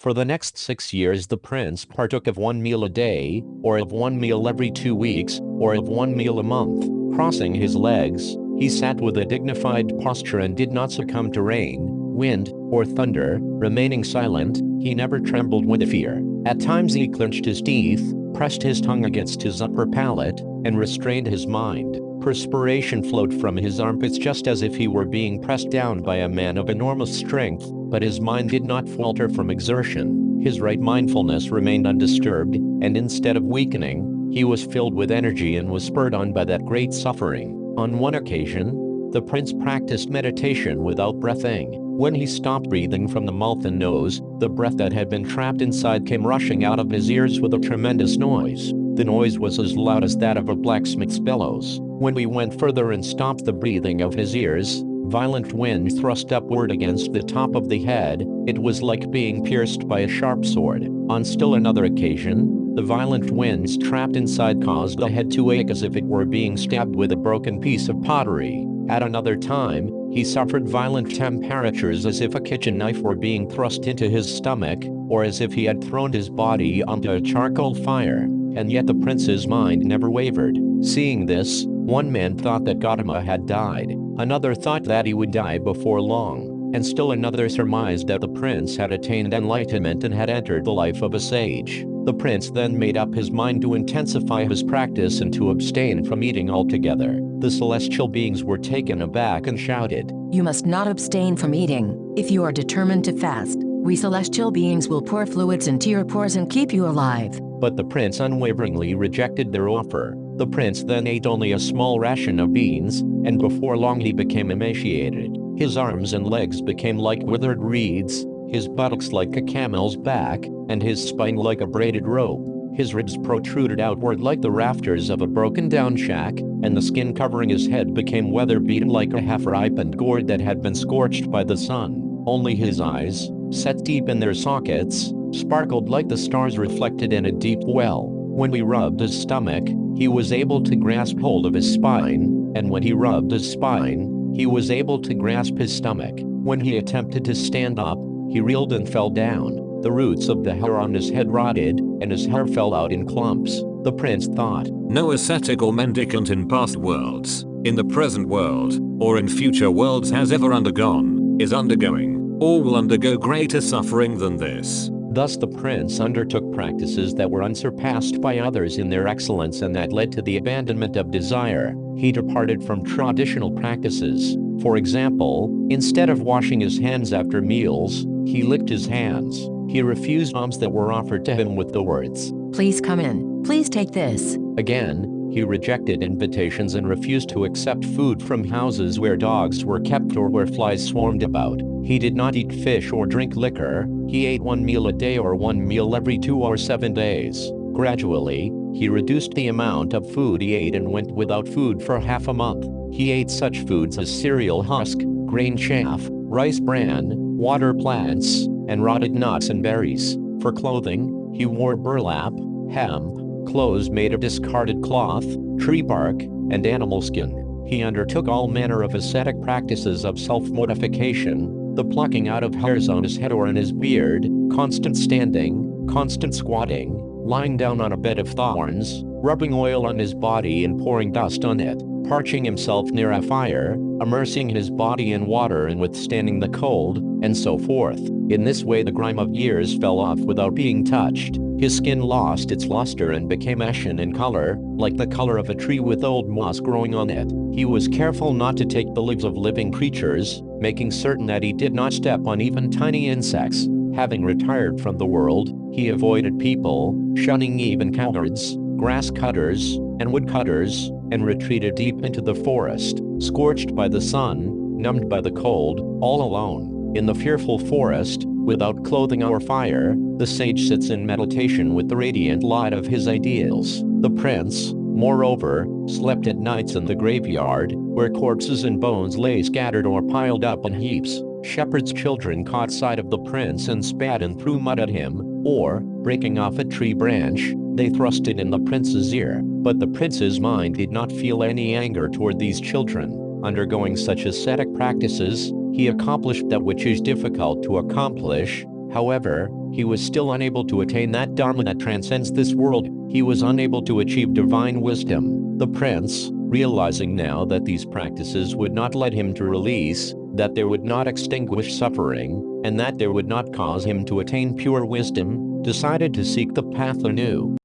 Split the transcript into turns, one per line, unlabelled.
For the next six years the prince partook of one meal a day, or of one meal every two weeks, or of one meal a month. Crossing his legs, he sat with a dignified posture and did not succumb to rain, wind, or thunder. Remaining silent, he never trembled with fear. At times he clenched his teeth, pressed his tongue against his upper palate, and restrained his mind. Perspiration flowed from his armpits just as if he were being pressed down by a man of enormous strength, but his mind did not falter from exertion. His right mindfulness remained undisturbed, and instead of weakening, he was filled with energy and was spurred on by that great suffering. On one occasion, the prince practiced meditation without breathing. When he stopped breathing from the mouth and nose, the breath that had been trapped inside came rushing out of his ears with a tremendous noise. The noise was as loud as that of a blacksmith's bellows. When we went further and stopped the breathing of his ears, Violent wind thrust upward against the top of the head, it was like being pierced by a sharp sword. On still another occasion, the violent winds trapped inside caused the head to ache as if it were being stabbed with a broken piece of pottery. At another time, he suffered violent temperatures as if a kitchen knife were being thrust into his stomach, or as if he had thrown his body onto a charcoal fire. And yet the prince's mind never wavered. Seeing this, one man thought that Gautama had died, another thought that he would die before long, and still another surmised that the prince had attained enlightenment and had entered the life of a sage. The prince then made up his mind to intensify his practice and to abstain from eating altogether. The celestial beings were taken aback and shouted,
You must not abstain from eating. If you are determined to fast, we celestial beings will pour fluids into your pores and keep you alive.
But the prince unwaveringly rejected their offer. The prince then ate only a small ration of beans, and before long he became emaciated. His arms and legs became like withered reeds, his buttocks like a camel's back, and his spine like a braided rope. His ribs protruded outward like the rafters of a broken-down shack, and the skin covering his head became weather-beaten like a half-ripened gourd that had been scorched by the sun. Only his eyes, set deep in their sockets, sparkled like the stars reflected in a deep well. When we rubbed his stomach, he was able to grasp hold of his spine, and when he rubbed his spine, he was able to grasp his stomach. When he attempted to stand up, he reeled and fell down. The roots of the hair on his head rotted, and his hair fell out in clumps. The prince thought,
No ascetic or mendicant in past worlds, in the present world, or in future worlds has ever undergone, is undergoing, or will undergo greater suffering than this.
Thus the prince undertook practices that were unsurpassed by others in their excellence and that led to the abandonment of desire. He departed from traditional practices. For example, instead of washing his hands after meals, he licked his hands. He refused alms that were offered to him with the words,
Please come in. Please take this.
Again, he rejected invitations and refused to accept food from houses where dogs were kept or where flies swarmed about. He did not eat fish or drink liquor, he ate one meal a day or one meal every two or seven days. Gradually, he reduced the amount of food he ate and went without food for half a month. He ate such foods as cereal husk, grain chaff, rice bran, water plants, and rotted nuts and berries. For clothing, he wore burlap, hemp, clothes made of discarded cloth, tree bark, and animal skin. He undertook all manner of ascetic practices of self-mortification, the plucking out of hairs on his head or in his beard, constant standing, constant squatting, lying down on a bed of thorns, rubbing oil on his body and pouring dust on it, parching himself near a fire, immersing his body in water and withstanding the cold, and so forth. In this way the grime of years fell off without being touched. His skin lost its luster and became ashen in color, like the color of a tree with old moss growing on it. He was careful not to take the lives of living creatures, making certain that he did not step on even tiny insects. Having retired from the world, he avoided people, shunning even cowards, grass cutters, and woodcutters, and retreated deep into the forest, scorched by the sun, numbed by the cold, all alone. In the fearful forest, without clothing or fire, the sage sits in meditation with the radiant light of his ideals. The prince, moreover, slept at nights in the graveyard, where corpses and bones lay scattered or piled up in heaps. Shepherds' children caught sight of the prince and spat and threw mud at him, or, breaking off a tree branch, they thrust it in the prince's ear. But the prince's mind did not feel any anger toward these children. Undergoing such ascetic practices, he accomplished that which is difficult to accomplish, However, he was still unable to attain that Dharma that transcends this world, he was unable to achieve divine wisdom. The prince, realizing now that these practices would not lead him to release, that they would not extinguish suffering, and that they would not cause him to attain pure wisdom, decided to seek the path anew.